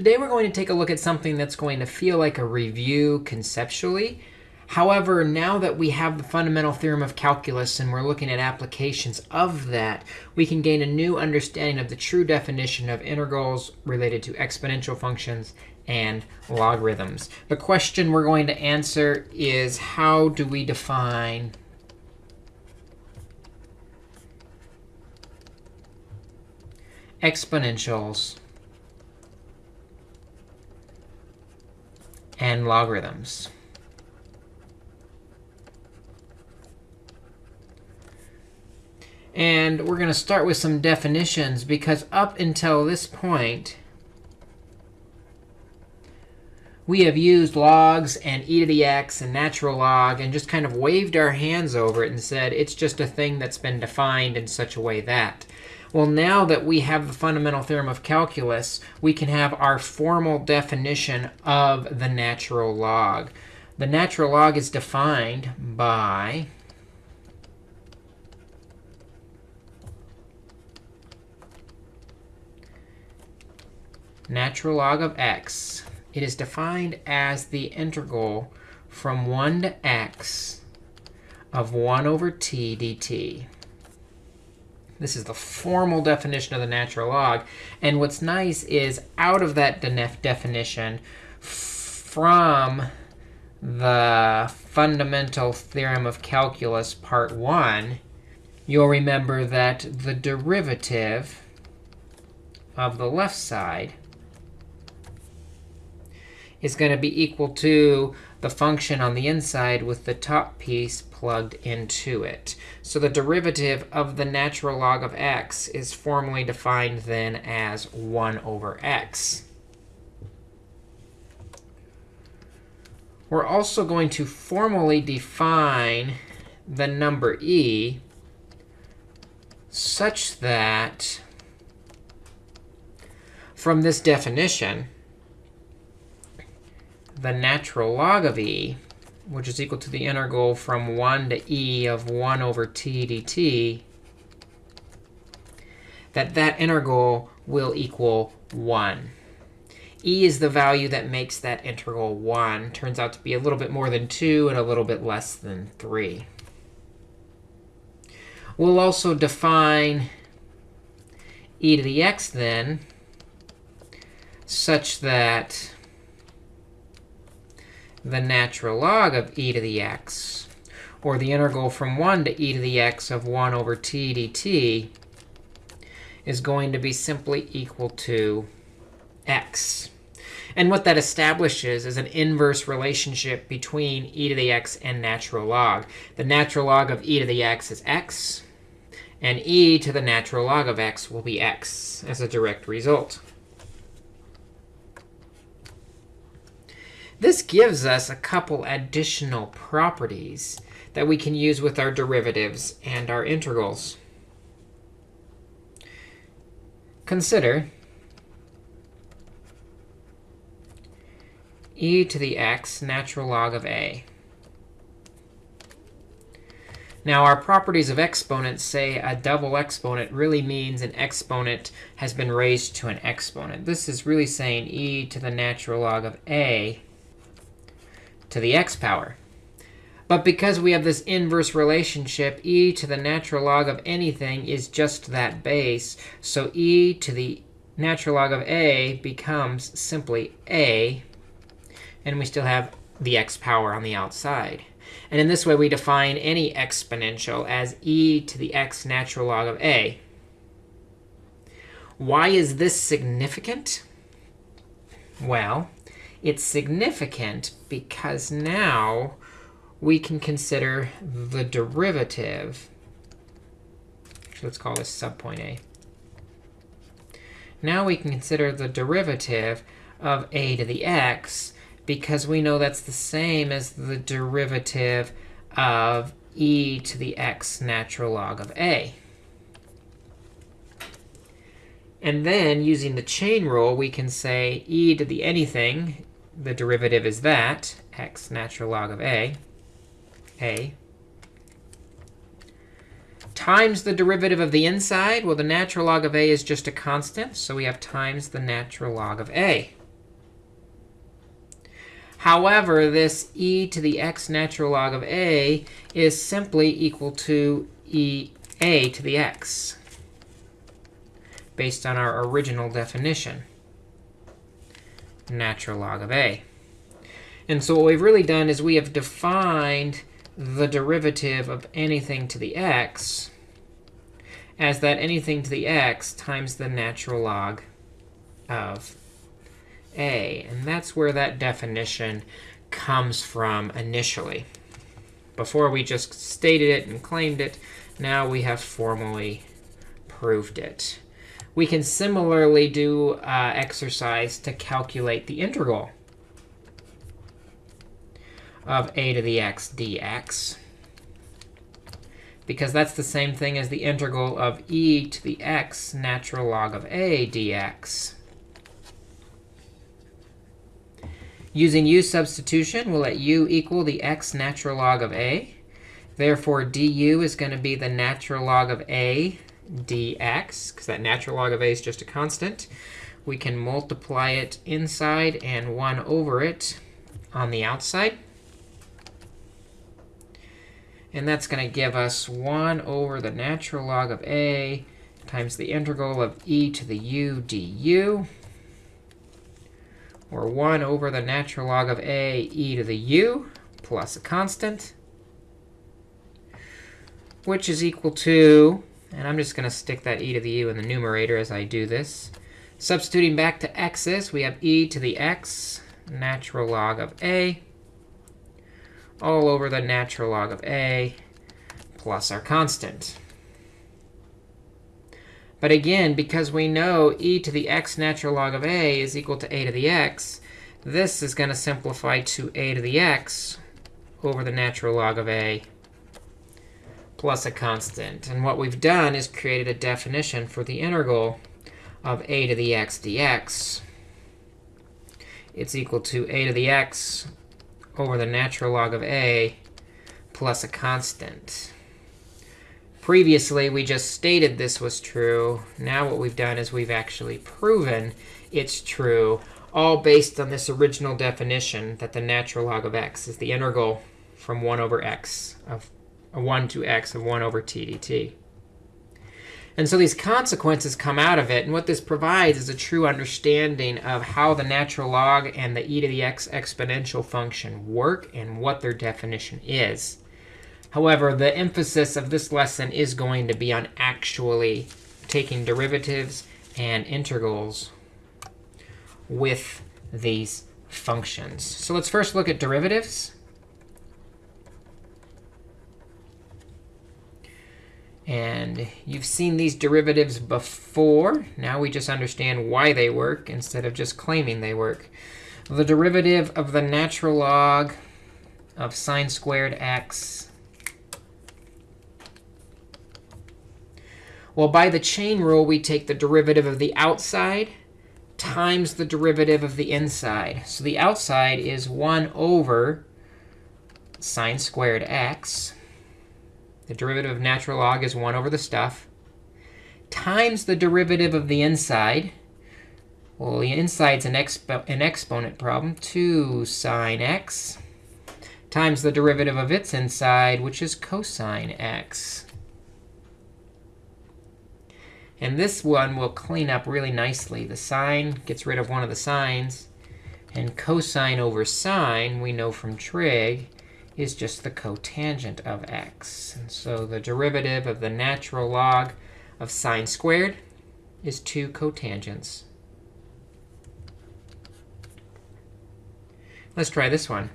Today we're going to take a look at something that's going to feel like a review conceptually. However, now that we have the fundamental theorem of calculus and we're looking at applications of that, we can gain a new understanding of the true definition of integrals related to exponential functions and logarithms. The question we're going to answer is how do we define exponentials and logarithms. And we're going to start with some definitions, because up until this point, we have used logs and e to the x and natural log and just kind of waved our hands over it and said it's just a thing that's been defined in such a way that. Well, now that we have the fundamental theorem of calculus, we can have our formal definition of the natural log. The natural log is defined by natural log of x. It is defined as the integral from 1 to x of 1 over t dt. This is the formal definition of the natural log. And what's nice is out of that definition, from the fundamental theorem of calculus part 1, you'll remember that the derivative of the left side is going to be equal to the function on the inside with the top piece plugged into it. So the derivative of the natural log of x is formally defined then as 1 over x. We're also going to formally define the number e such that from this definition, the natural log of e, which is equal to the integral from 1 to e of 1 over t dt, that that integral will equal 1. e is the value that makes that integral 1. Turns out to be a little bit more than 2 and a little bit less than 3. We'll also define e to the x then such that the natural log of e to the x, or the integral from 1 to e to the x of 1 over t dt, is going to be simply equal to x. And what that establishes is an inverse relationship between e to the x and natural log. The natural log of e to the x is x, and e to the natural log of x will be x as a direct result. This gives us a couple additional properties that we can use with our derivatives and our integrals. Consider e to the x natural log of a. Now, our properties of exponents say a double exponent really means an exponent has been raised to an exponent. This is really saying e to the natural log of a to the x power. But because we have this inverse relationship, e to the natural log of anything is just that base. So e to the natural log of a becomes simply a. And we still have the x power on the outside. And in this way, we define any exponential as e to the x natural log of a. Why is this significant? Well, it's significant because now we can consider the derivative. Actually, let's call this subpoint A. Now we can consider the derivative of a to the x because we know that's the same as the derivative of e to the x natural log of a. And then using the chain rule, we can say e to the anything the derivative is that, x natural log of a, a, times the derivative of the inside. Well, the natural log of a is just a constant, so we have times the natural log of a. However, this e to the x natural log of a is simply equal to e a to the x based on our original definition, natural log of a. And so what we've really done is we have defined the derivative of anything to the x as that anything to the x times the natural log of a. And that's where that definition comes from initially. Before we just stated it and claimed it, now we have formally proved it. We can similarly do uh, exercise to calculate the integral of a to the x dx. Because that's the same thing as the integral of e to the x natural log of a dx. Using u substitution, we'll let u equal the x natural log of a. Therefore, du is going to be the natural log of a dx, because that natural log of a is just a constant. We can multiply it inside and 1 over it on the outside. And that's going to give us 1 over the natural log of a times the integral of e to the u du or 1 over the natural log of a e to the u plus a constant, which is equal to, and I'm just going to stick that e to the u in the numerator as I do this. Substituting back to x's, we have e to the x natural log of a all over the natural log of a plus our constant. But again, because we know e to the x natural log of a is equal to a to the x, this is going to simplify to a to the x over the natural log of a plus a constant. And what we've done is created a definition for the integral of a to the x dx. It's equal to a to the x over the natural log of a plus a constant. Previously, we just stated this was true. Now what we've done is we've actually proven it's true, all based on this original definition that the natural log of x is the integral from 1 over x of 1 to x of 1 over t dt. And so these consequences come out of it. And what this provides is a true understanding of how the natural log and the e to the x exponential function work and what their definition is. However, the emphasis of this lesson is going to be on actually taking derivatives and integrals with these functions. So let's first look at derivatives. And you've seen these derivatives before. Now we just understand why they work instead of just claiming they work. The derivative of the natural log of sine squared x Well, by the chain rule, we take the derivative of the outside times the derivative of the inside. So the outside is 1 over sine squared x. The derivative of natural log is 1 over the stuff times the derivative of the inside. Well, the inside's an, expo an exponent problem, 2 sine x, times the derivative of its inside, which is cosine x. And this one will clean up really nicely. The sine gets rid of one of the sines. And cosine over sine, we know from trig, is just the cotangent of x. And so the derivative of the natural log of sine squared is 2 cotangents. Let's try this one.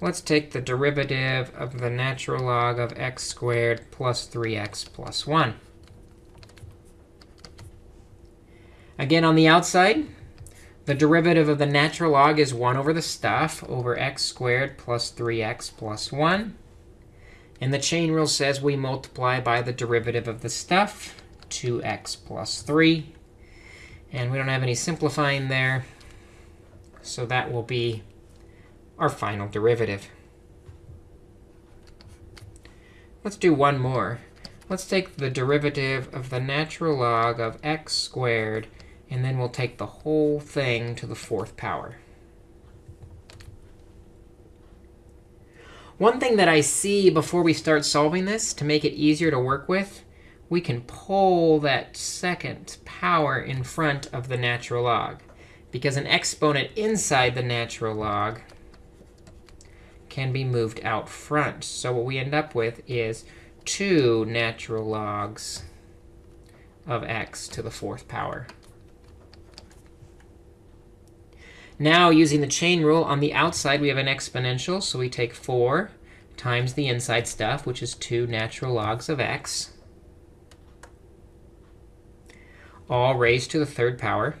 Let's take the derivative of the natural log of x squared plus 3x plus 1. Again, on the outside, the derivative of the natural log is 1 over the stuff over x squared plus 3x plus 1. And the chain rule says we multiply by the derivative of the stuff, 2x plus 3. And we don't have any simplifying there. So that will be our final derivative. Let's do one more. Let's take the derivative of the natural log of x squared and then we'll take the whole thing to the fourth power. One thing that I see before we start solving this, to make it easier to work with, we can pull that second power in front of the natural log. Because an exponent inside the natural log can be moved out front. So what we end up with is 2 natural logs of x to the fourth power. Now, using the chain rule, on the outside, we have an exponential. So we take 4 times the inside stuff, which is 2 natural logs of x, all raised to the third power.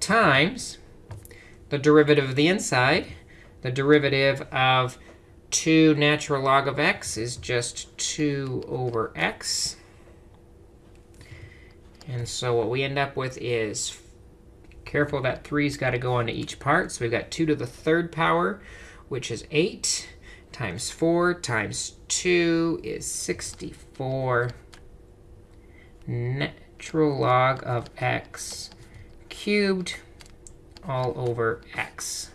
times the derivative of the inside. The derivative of 2 natural log of x is just 2 over x. And so what we end up with is, careful that 3's got to go onto each part. So we've got 2 to the third power, which is 8, times 4 times 2 is 64 natural log of x cubed all over x.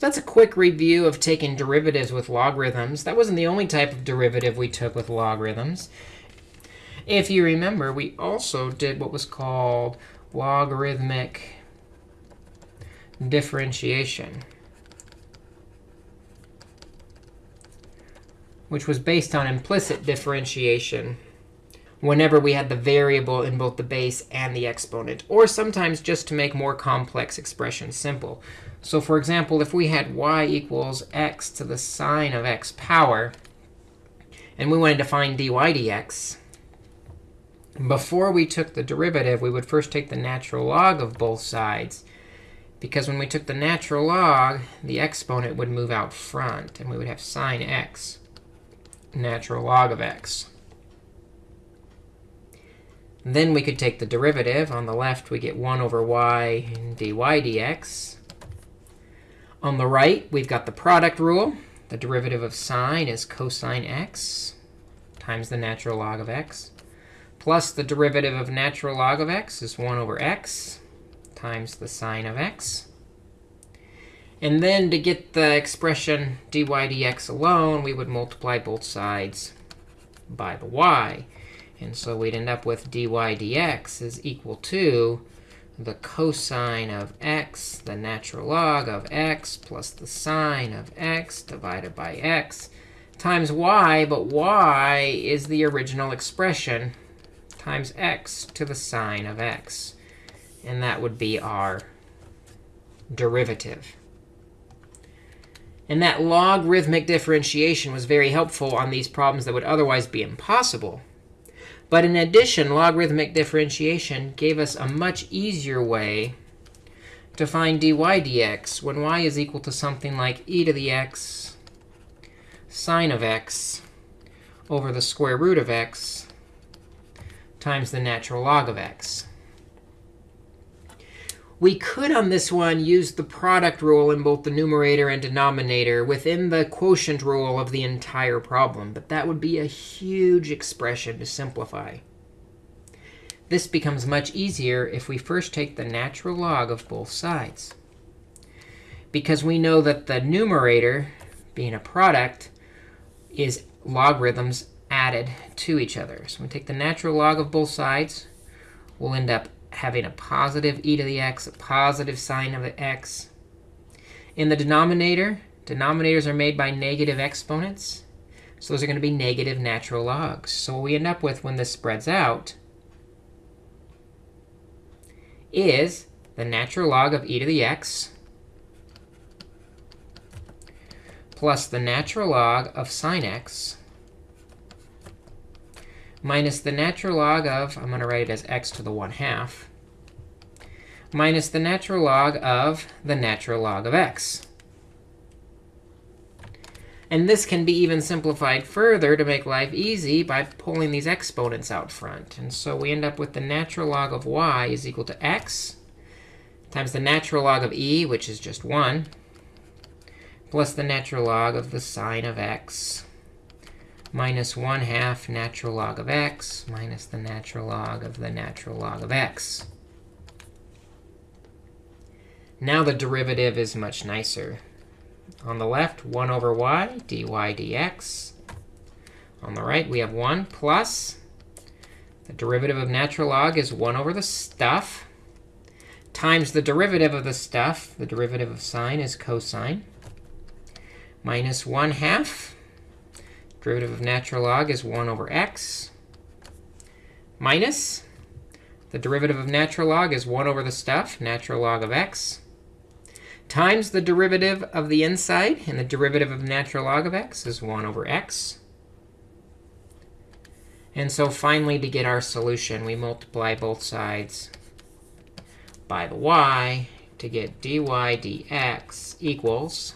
that's a quick review of taking derivatives with logarithms. That wasn't the only type of derivative we took with logarithms. If you remember, we also did what was called logarithmic differentiation, which was based on implicit differentiation whenever we had the variable in both the base and the exponent, or sometimes just to make more complex expressions simple. So for example, if we had y equals x to the sine of x power, and we wanted to find dy dx, before we took the derivative, we would first take the natural log of both sides. Because when we took the natural log, the exponent would move out front, and we would have sine x, natural log of x. Then we could take the derivative. On the left, we get 1 over y dy dx. On the right, we've got the product rule. The derivative of sine is cosine x times the natural log of x. Plus the derivative of natural log of x is 1 over x times the sine of x. And then to get the expression dy dx alone, we would multiply both sides by the y. And so we'd end up with dy dx is equal to the cosine of x, the natural log of x, plus the sine of x divided by x times y. But y is the original expression times x to the sine of x. And that would be our derivative. And that logarithmic differentiation was very helpful on these problems that would otherwise be impossible. But in addition, logarithmic differentiation gave us a much easier way to find dy dx when y is equal to something like e to the x sine of x over the square root of x times the natural log of x. We could, on this one, use the product rule in both the numerator and denominator within the quotient rule of the entire problem. But that would be a huge expression to simplify. This becomes much easier if we first take the natural log of both sides. Because we know that the numerator, being a product, is logarithms added to each other. So we take the natural log of both sides. We'll end up having a positive e to the x, a positive sine of the x. In the denominator, denominators are made by negative exponents. So those are going to be negative natural logs. So what we end up with when this spreads out is the natural log of e to the x plus the natural log of sine x minus the natural log of, I'm going to write it as x to the 1 half, minus the natural log of the natural log of x. And this can be even simplified further to make life easy by pulling these exponents out front. And so we end up with the natural log of y is equal to x times the natural log of e, which is just 1, plus the natural log of the sine of x minus 1 half natural log of x minus the natural log of the natural log of x. Now the derivative is much nicer. On the left, 1 over y, dy dx. On the right, we have 1 plus the derivative of natural log is 1 over the stuff times the derivative of the stuff. The derivative of sine is cosine. Minus 1 half. Derivative of natural log is 1 over x. Minus the derivative of natural log is 1 over the stuff, natural log of x, times the derivative of the inside. And the derivative of natural log of x is 1 over x. And so finally, to get our solution, we multiply both sides by the y to get dy dx equals,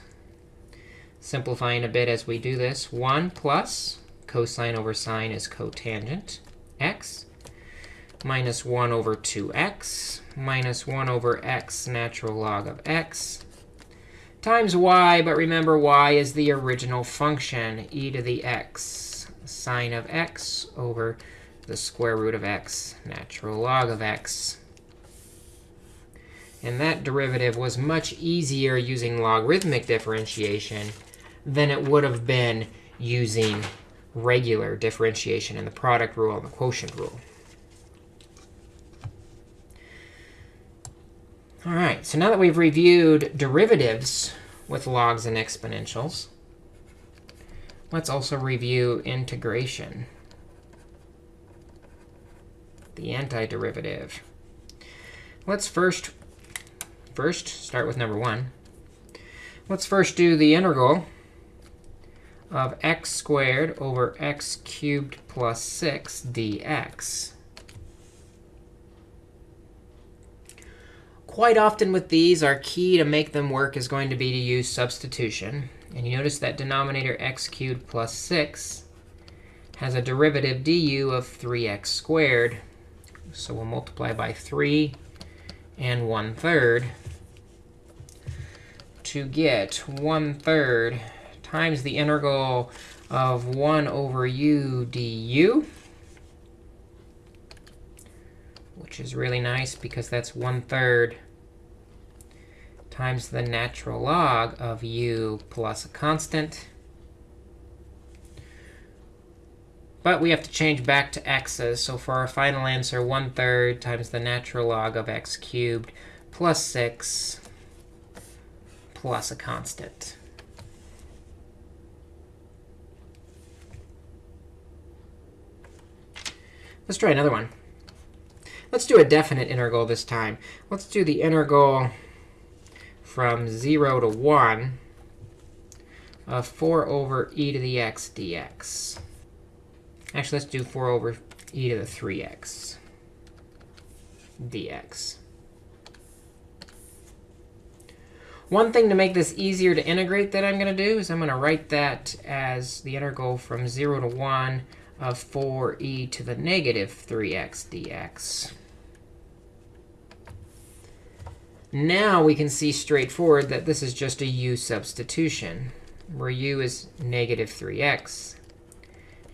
simplifying a bit as we do this, 1 plus cosine over sine is cotangent x minus 1 over 2x minus 1 over x natural log of x times y. But remember, y is the original function, e to the x sine of x over the square root of x, natural log of x. And that derivative was much easier using logarithmic differentiation than it would have been using regular differentiation in the product rule and the quotient rule. All right, so now that we've reviewed derivatives with logs and exponentials, Let's also review integration, the antiderivative. Let's first, first start with number one. Let's first do the integral of x squared over x cubed plus 6 dx. Quite often with these, our key to make them work is going to be to use substitution. And you notice that denominator x cubed plus 6 has a derivative du of 3x squared. So we'll multiply by 3 and 1 third to get 1 third times the integral of 1 over u du, which is really nice because that's 1 third times the natural log of u plus a constant. But we have to change back to x's. So for our final answer, 1 third times the natural log of x cubed plus 6 plus a constant. Let's try another one. Let's do a definite integral this time. Let's do the integral from 0 to 1 of 4 over e to the x dx. Actually, let's do 4 over e to the 3x dx. One thing to make this easier to integrate that I'm going to do is I'm going to write that as the integral from 0 to 1 of 4e to the negative 3x dx. Now we can see straightforward that this is just a u substitution, where u is negative 3x,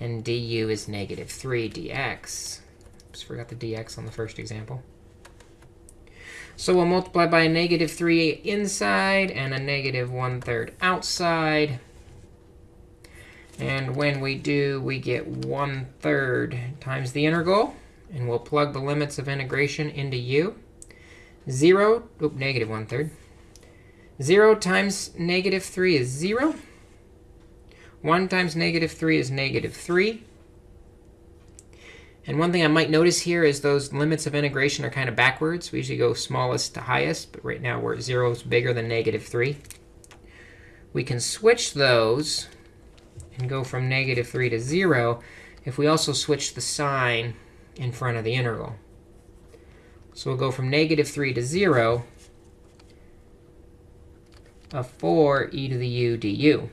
and du is negative 3 dx. Oops, forgot the dx on the first example. So we'll multiply by a negative 3 inside and a negative 1 third outside. And when we do, we get 1 third times the integral. And we'll plug the limits of integration into u. 0, oop, negative 1 third. 0 times negative 3 is 0. 1 times negative 3 is negative 3. And one thing I might notice here is those limits of integration are kind of backwards. We usually go smallest to highest, but right now we're 0 is bigger than negative 3. We can switch those and go from negative 3 to 0 if we also switch the sign in front of the integral. So we'll go from negative 3 to 0 of 4 e to the u du.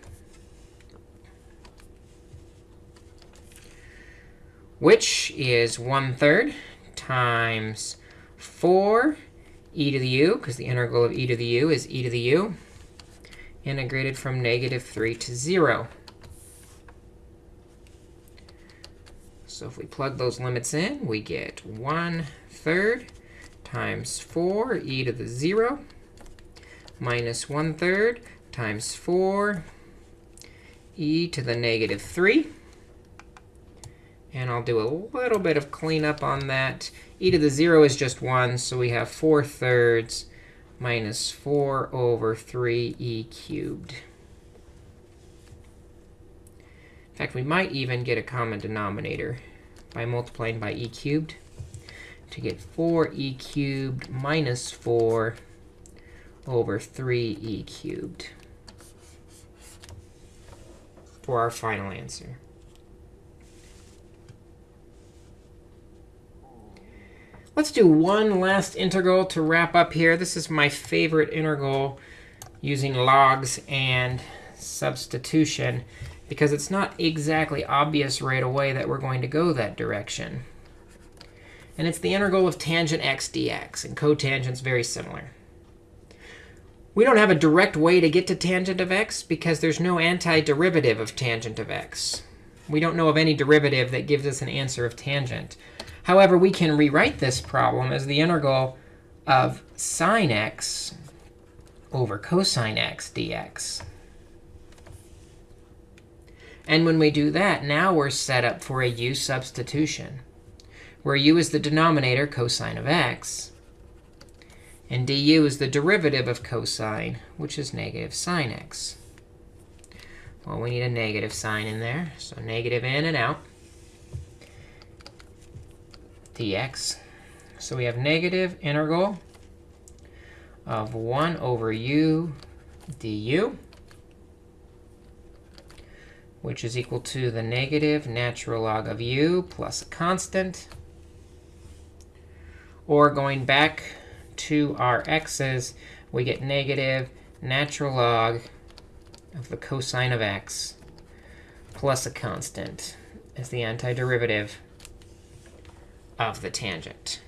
Which is 1 third times 4 e to the u, because the integral of e to the u is e to the u, integrated from negative 3 to 0. So if we plug those limits in, we get 1 third times 4 e to the 0 minus 1 third times 4 e to the negative 3. And I'll do a little bit of cleanup on that. e to the 0 is just 1, so we have 4 thirds minus 4 over 3e cubed. In fact, we might even get a common denominator by multiplying by e cubed to get 4e cubed minus 4 over 3e cubed for our final answer. Let's do one last integral to wrap up here. This is my favorite integral using logs and substitution because it's not exactly obvious right away that we're going to go that direction. And it's the integral of tangent x dx. And cotangent's very similar. We don't have a direct way to get to tangent of x because there's no antiderivative of tangent of x. We don't know of any derivative that gives us an answer of tangent. However, we can rewrite this problem as the integral of sine x over cosine x dx. And when we do that, now we're set up for a u substitution, where u is the denominator, cosine of x, and du is the derivative of cosine, which is negative sine x. Well, we need a negative sign in there, so negative in and out dx. So we have negative integral of 1 over u du which is equal to the negative natural log of u plus a constant. Or going back to our x's, we get negative natural log of the cosine of x plus a constant as the antiderivative of the tangent.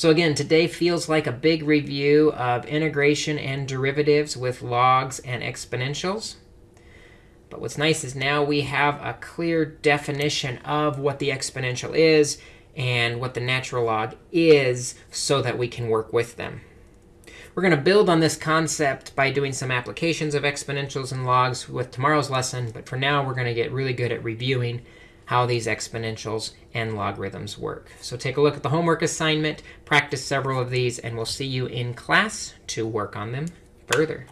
So again, today feels like a big review of integration and derivatives with logs and exponentials. But what's nice is now we have a clear definition of what the exponential is and what the natural log is so that we can work with them. We're going to build on this concept by doing some applications of exponentials and logs with tomorrow's lesson. But for now, we're going to get really good at reviewing how these exponentials and logarithms work. So take a look at the homework assignment, practice several of these, and we'll see you in class to work on them further.